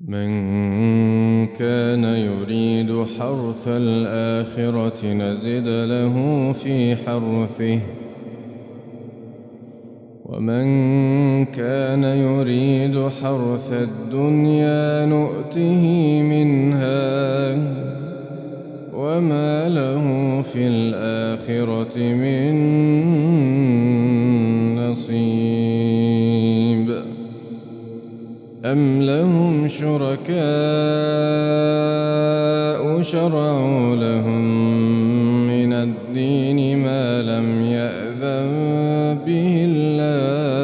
من كان يريد حرث الآخرة نزد له في حرثه. ومن كان يريد حرث الدنيا نؤته منها. وما له في الآخرة من أم لهم شركاء شرعوا لهم من الدين ما لم يأذن به الله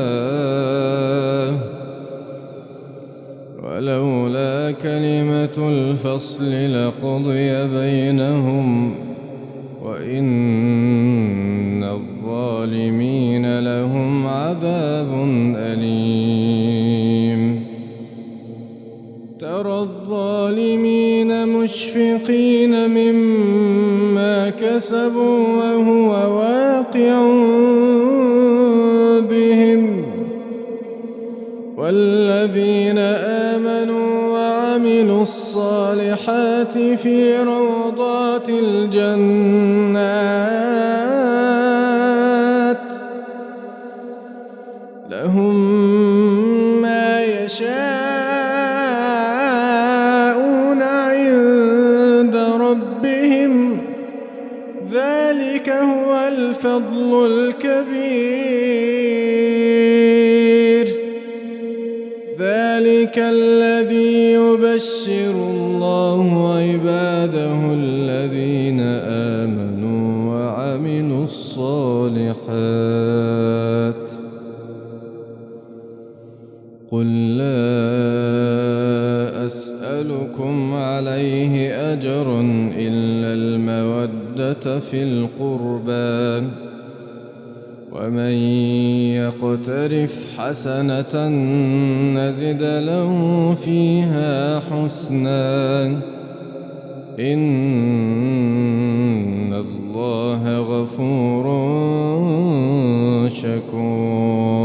ولولا كلمة الفصل لقضي بينهم وإن الظالمين مشفقين مما كسبوا وهو واقع بهم. والذين آمنوا وعملوا الصالحات في روضات الجنات الذي يبشر الله عباده الذين آمنوا وعملوا الصالحات قل لا أسألكم عليه أجرا إلا المودة في القربى ومن يقترف حسنة نزد له فيها حسنا. إن الله غفور شكور.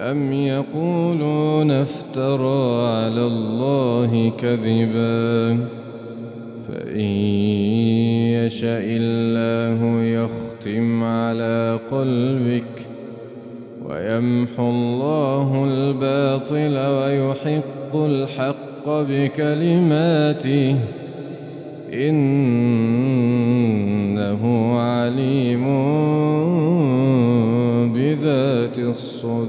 أم يقولون افترى على الله كذبا؟ فإن يشاء الله يختم على قلبك ويمحو الله الباطل ويحق الحق بكلماته. إنه عليم بذات الصدور.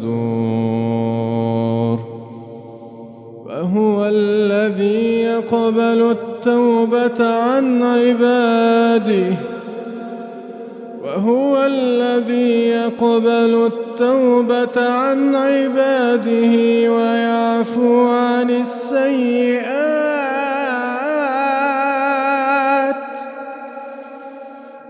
وهو الذي يقبل التوبة عن عباده. وهو الذي يقبل التوبة عن عباده ويعفو عن السيئات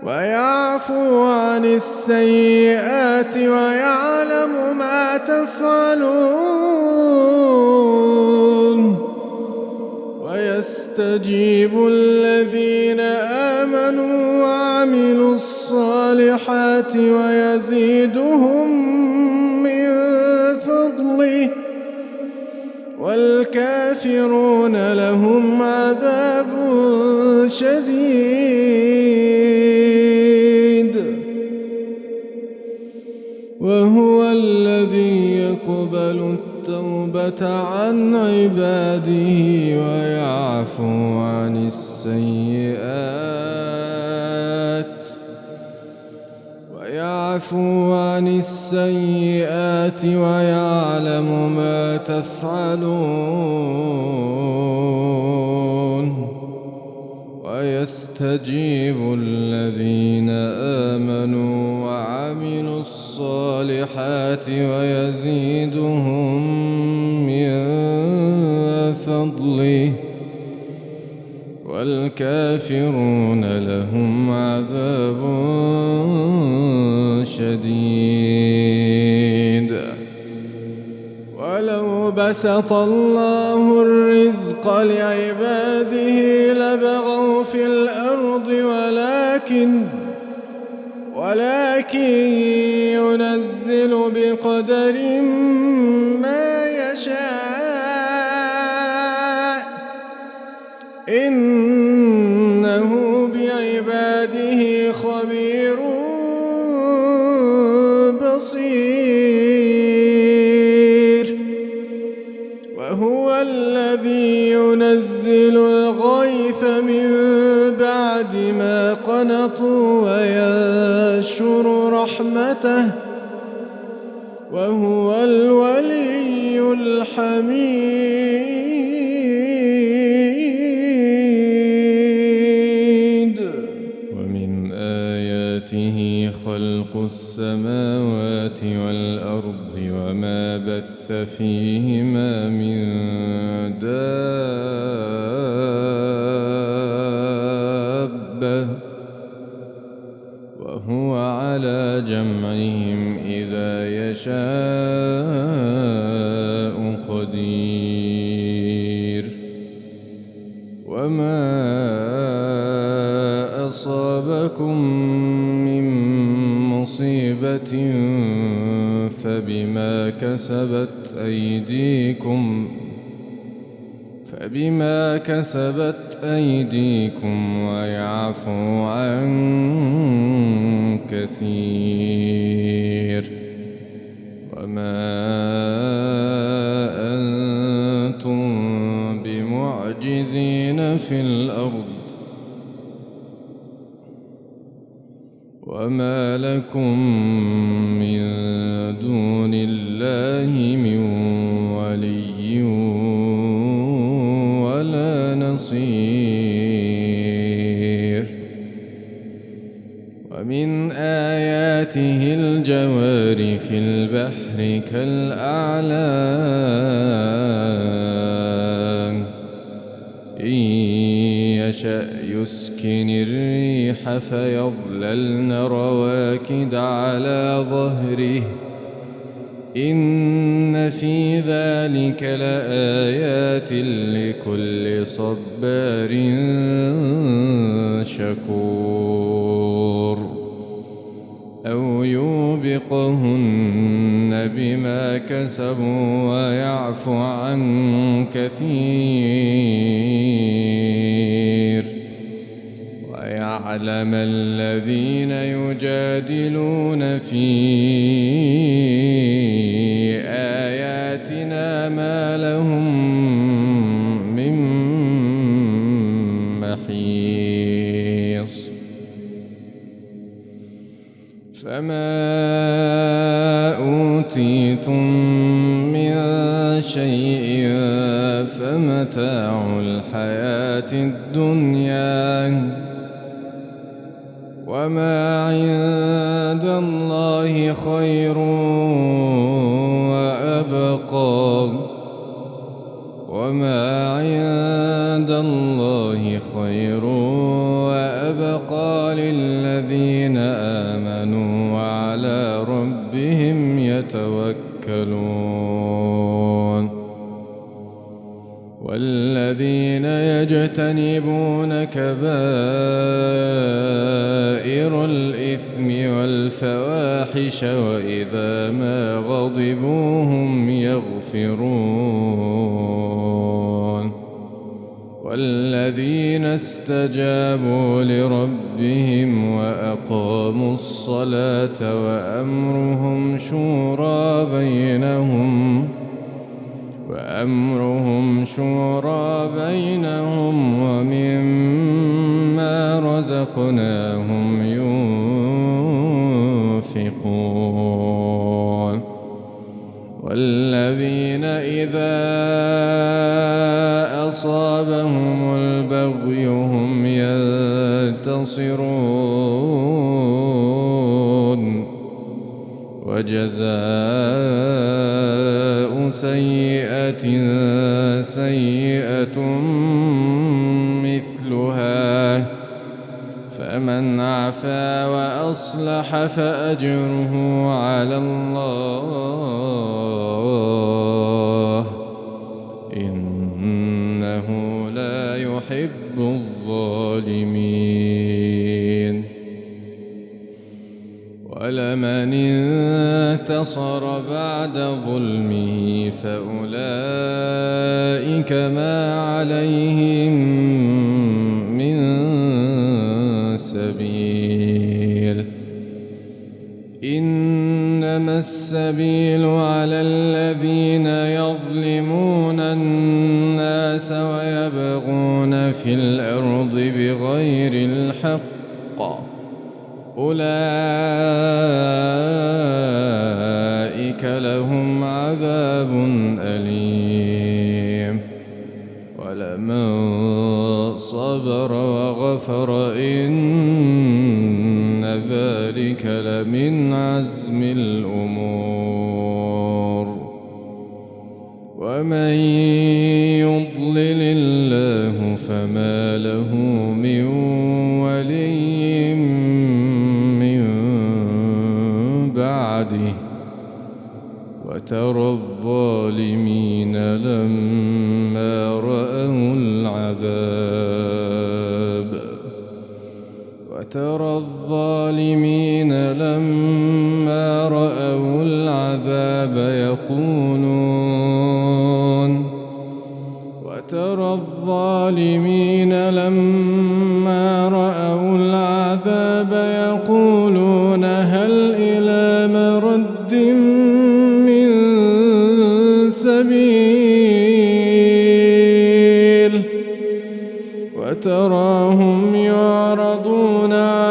ويعفو عن السيئات ويعلم ما تفعلون ويستجيب الذين الصالحات ويزيدهم من فضله. والكافرون لهم عذاب شديد. وهو الذي يقبل التوبة عن عباده ويعفو عن السيئات. ويعفو عن السيئات ويعلم ما تفعلون ويستجيب الذين آمنوا وعملوا الصالحات ويزيدهم من فضله والكافرون لهم عذاب شديد. ولو بسط الله الرزق لعباده لبغوا في الأرض ولكن ولكن ينزل بقدر ما يشاء. إن الحميد ومن آياته خلق السماوات والأرض وما بث فيهما من كسبت أيديكم فبما كسبت أيديكم ويعفو عن كثير وما أنتم بمعجزين في الأرض وما لكم من دون الله من ولي ولا نصير ومن آياته الجوار في البحر كالأعلام يشأ يسكن الريح فيظللن رواكد على ظهره. إن في ذلك لآيات لكل صبار شكور. أو يوبقهن بما كسبوا ويعفو عن كثير. ويعلم الذين يجادلون في آياتنا ما لهم من محيص. فما أوتيتم من شيء فمتاع الحياة الدنيا وما عند الله خير وأبقى وما عند الله خير وأبقى للذين آمنوا يتوكلون. والذين يجتنبون كبائر الإثم والفواحش وإذا ما غضبوا هم يغفرون. والذين استجابوا لربهم وأقاموا الصلاة وأمرهم شورى بينهم وأمرهم شورى بينهم ومما رزقناهم ينفقون والذين إذا ينتصرون وجزاء سيئة سيئة مثلها. فمن عفا وأصلح فأجره على الله. انتصر بعد ظلمه فأولئك ما عليهم السبيل إنما السبيل على الذين يظلمون الناس ويبغون في الأرض بغير الحق. أولئك وغفر إن ذلك لمن عزم الأمور. ومن يضلل الله فما له من ولي من بعده. وترى الظالمين لما وترى الظالمين لما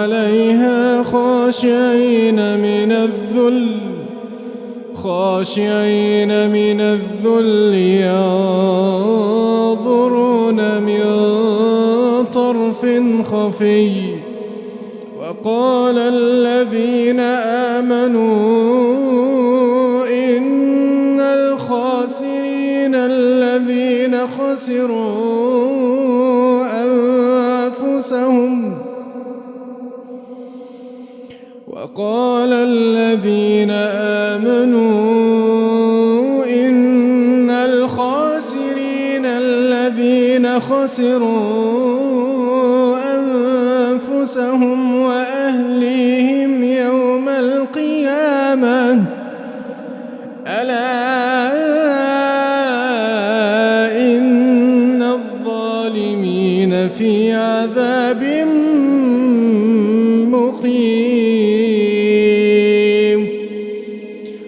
عليها خاشعين من الذل خاشعين من الذل ينظرون من طرف خفي. وقال الذين آمنوا إن الخاسرين الذين خسروا أنفسهم وقال الذين آمنوا إن الخاسرين الذين خسروا الظالمين في عذاب مقيم.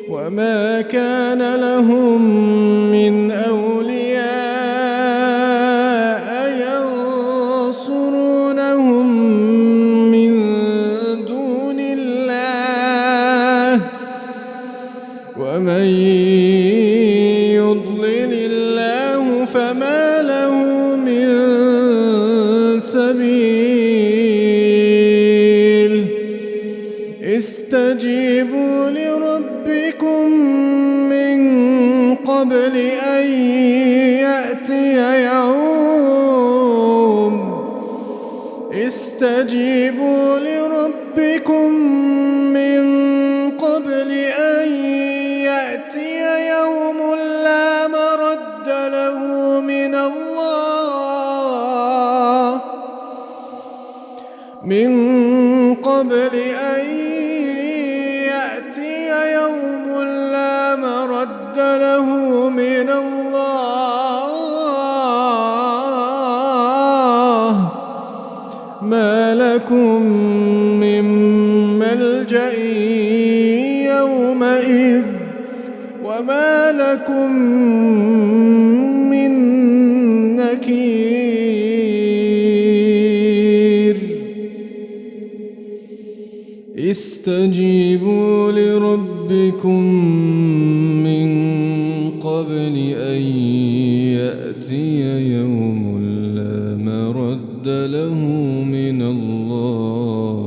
وما كان لهم من أولياء ينصرونهم من دون الله. ومن يضلل الله فما له من سبيل استجيبوا لربكم من قبل أن يأتي يوم. استجيبوا لربكم من قبل أن يأتي يوم لا مرد له من الله. ما لكم من ملجأ يومئذ وما لكم استجيبوا لربكم من قبل أن يأتي يوم لا مرد له من الله.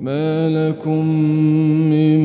ما لكم من